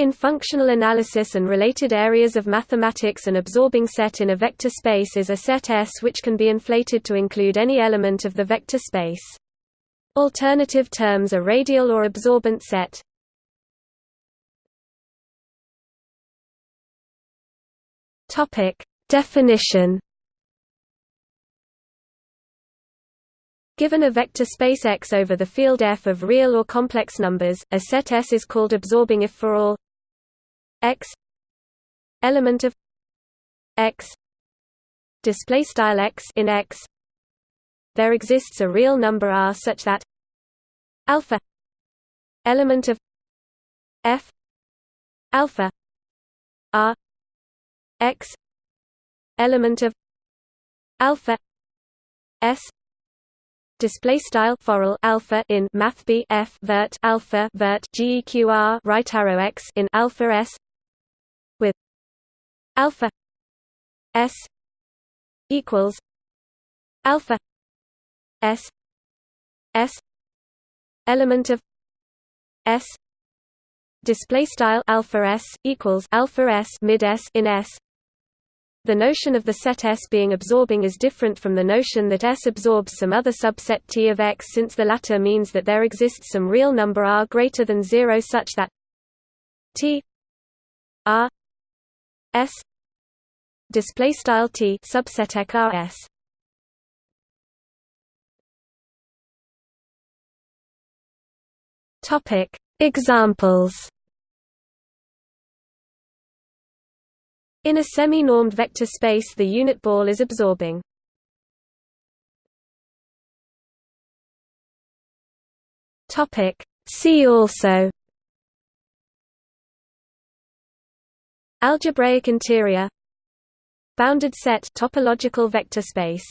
In functional analysis and related areas of mathematics an absorbing set in a vector space is a set S which can be inflated to include any element of the vector space. Alternative terms are radial or absorbent set. Definition Given a vector space X over the field F of real or complex numbers, a set S is called absorbing if for all x element of x display style x in x. There exists a real number r such that alpha element of f alpha r x element of alpha s display style forall alpha in math b f vert alpha vert geqr right arrow x in alpha s alpha s equals alpha s s element of s display style alpha s equals alpha s mid s in s. The notion of the set S being absorbing is different from the notion that S absorbs some other subset T of X since the latter means that there exists some real number r greater than 0 such that T r S display style T subset eq Topic Examples. In a semi-normed vector space the unit ball is absorbing. Topic See also Algebraic interior. Bounded set topological vector space